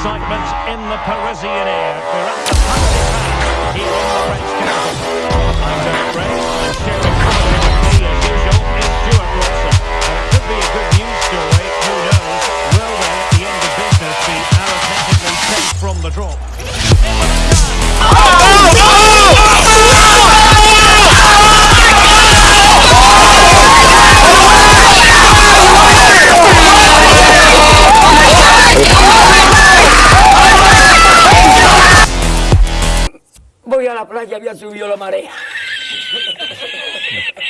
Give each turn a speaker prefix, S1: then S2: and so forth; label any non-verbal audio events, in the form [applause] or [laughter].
S1: excitement in the Parisian air. We're at the Princes here in the French capital. I'm Derek Rae, and sharing commentary with me as usual is Stewart Robson. And it could be a good news story, who knows? Will they, at the end of business, be arithmetically safe from the drop?
S2: voy a la playa había subido la marea. [laughs]